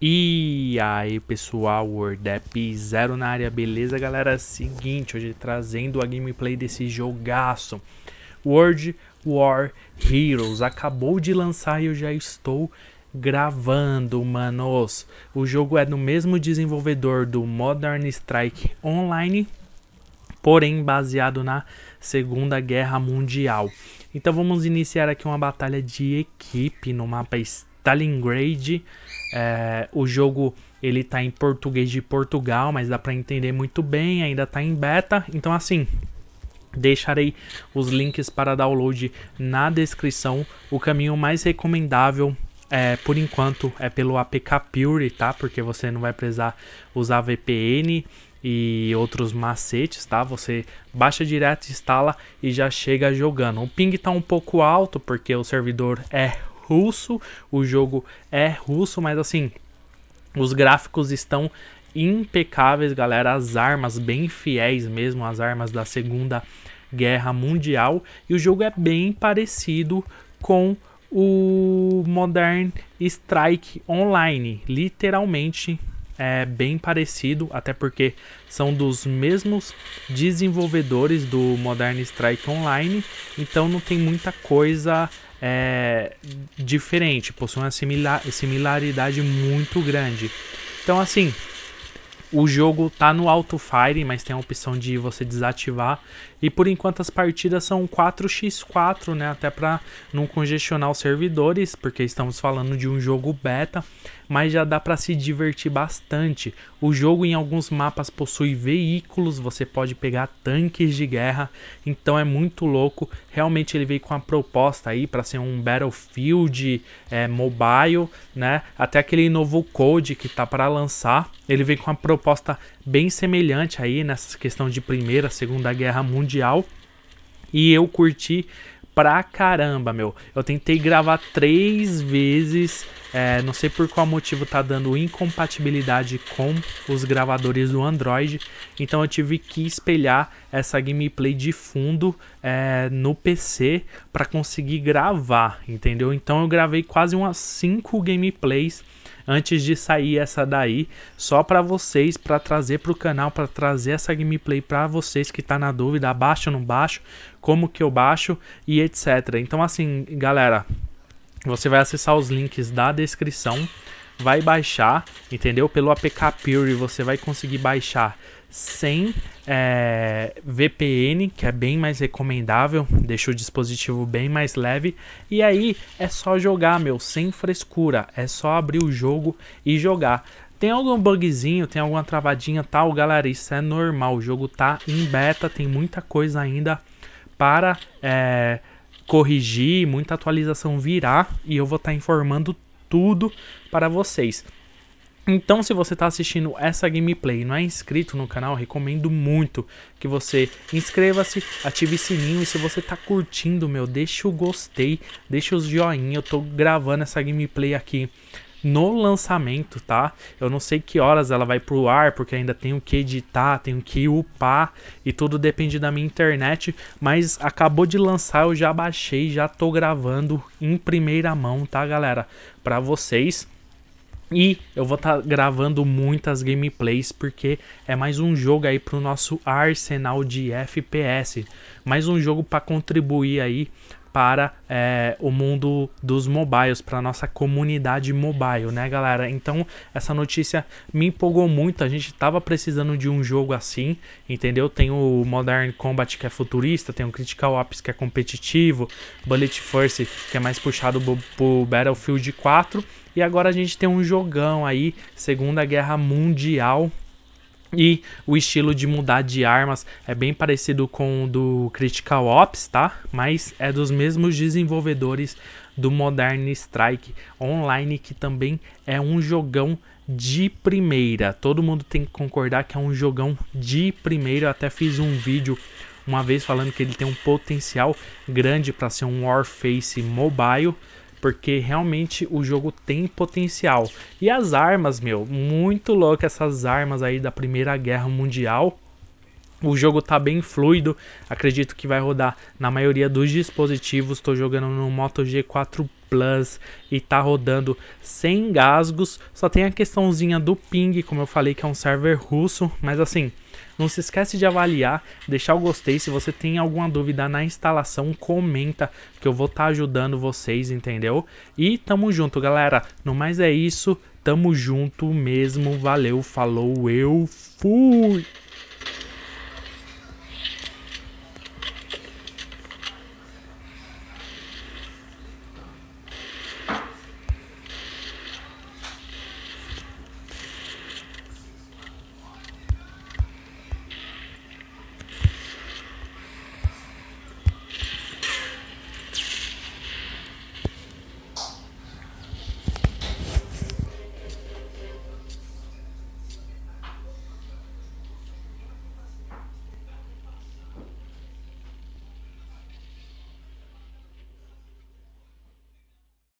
E aí pessoal, WordApp Zero na área, beleza galera? Seguinte, hoje trazendo a gameplay desse jogaço. World War Heroes, acabou de lançar e eu já estou gravando, manos. O jogo é do mesmo desenvolvedor do Modern Strike Online Porém baseado na Segunda Guerra Mundial. Então vamos iniciar aqui uma batalha de equipe no mapa Stalingrad é, o jogo ele tá em português de Portugal, mas dá para entender muito bem, ainda tá em beta. Então assim, deixarei os links para download na descrição. O caminho mais recomendável é, por enquanto é pelo APK Pure, tá? Porque você não vai precisar usar VPN e outros macetes, tá? Você baixa direto, instala e já chega jogando. O ping tá um pouco alto porque o servidor é russo, o jogo é russo, mas assim, os gráficos estão impecáveis, galera, as armas bem fiéis mesmo, as armas da Segunda Guerra Mundial, e o jogo é bem parecido com o Modern Strike Online, literalmente é bem parecido, até porque são dos mesmos desenvolvedores do Modern Strike Online, então não tem muita coisa é, diferente, possui uma similar, similaridade muito grande. Então, assim, o jogo tá no Auto Fire, mas tem a opção de você desativar. E por enquanto as partidas são 4x4, né? Até para não congestionar os servidores, porque estamos falando de um jogo beta mas já dá para se divertir bastante. O jogo em alguns mapas possui veículos, você pode pegar tanques de guerra, então é muito louco. Realmente ele veio com a proposta aí para ser um Battlefield é, mobile, né? Até aquele novo Code que tá para lançar, ele veio com uma proposta bem semelhante aí nessa questão de Primeira, Segunda Guerra Mundial. E eu curti pra caramba, meu. Eu tentei gravar três vezes, é, não sei por qual motivo tá dando incompatibilidade com os gravadores do Android, então eu tive que espelhar essa gameplay de fundo é, no PC para conseguir gravar, entendeu? Então eu gravei quase umas cinco gameplays antes de sair essa daí, só para vocês, para trazer para o canal, para trazer essa gameplay para vocês que tá na dúvida, baixo ou não baixo, como que eu baixo e etc. Então assim, galera, você vai acessar os links da descrição, vai baixar, entendeu? Pelo APK Pure você vai conseguir baixar sem é, VPN, que é bem mais recomendável, deixa o dispositivo bem mais leve. E aí é só jogar, meu, sem frescura, é só abrir o jogo e jogar. Tem algum bugzinho, tem alguma travadinha tal, galera, isso é normal, o jogo tá em beta, tem muita coisa ainda para é, corrigir, muita atualização virá e eu vou estar tá informando tudo para vocês. Então, se você está assistindo essa gameplay e não é inscrito no canal, recomendo muito que você inscreva-se, ative o sininho e se você está curtindo, meu, deixa o gostei, deixa os joinha. Eu estou gravando essa gameplay aqui no lançamento, tá? Eu não sei que horas ela vai pro ar, porque ainda tenho que editar, tenho que upar e tudo depende da minha internet, mas acabou de lançar, eu já baixei, já tô gravando em primeira mão, tá, galera? Para vocês. E eu vou estar tá gravando muitas gameplays porque é mais um jogo aí para o nosso arsenal de FPS. Mais um jogo para contribuir aí para é, o mundo dos mobiles, para nossa comunidade mobile, né, galera? Então, essa notícia me empolgou muito. A gente tava precisando de um jogo assim, entendeu? Tem o Modern Combat que é futurista, tem o Critical Ops que é competitivo, Bullet Force que é mais puxado pro Battlefield 4 e agora a gente tem um jogão aí, Segunda Guerra Mundial. E o estilo de mudar de armas é bem parecido com o do Critical Ops, tá? Mas é dos mesmos desenvolvedores do Modern Strike Online, que também é um jogão de primeira. Todo mundo tem que concordar que é um jogão de primeira. Eu até fiz um vídeo uma vez falando que ele tem um potencial grande para ser um Warface mobile porque realmente o jogo tem potencial. E as armas, meu, muito louco essas armas aí da Primeira Guerra Mundial. O jogo tá bem fluido, acredito que vai rodar na maioria dos dispositivos. Estou jogando no Moto G4 Plus e tá rodando sem gasgos. Só tem a questãozinha do ping, como eu falei que é um server russo, mas assim, não se esquece de avaliar, deixar o gostei. Se você tem alguma dúvida na instalação, comenta que eu vou estar tá ajudando vocês, entendeu? E tamo junto, galera. No mais é isso. Tamo junto mesmo. Valeu, falou, eu fui!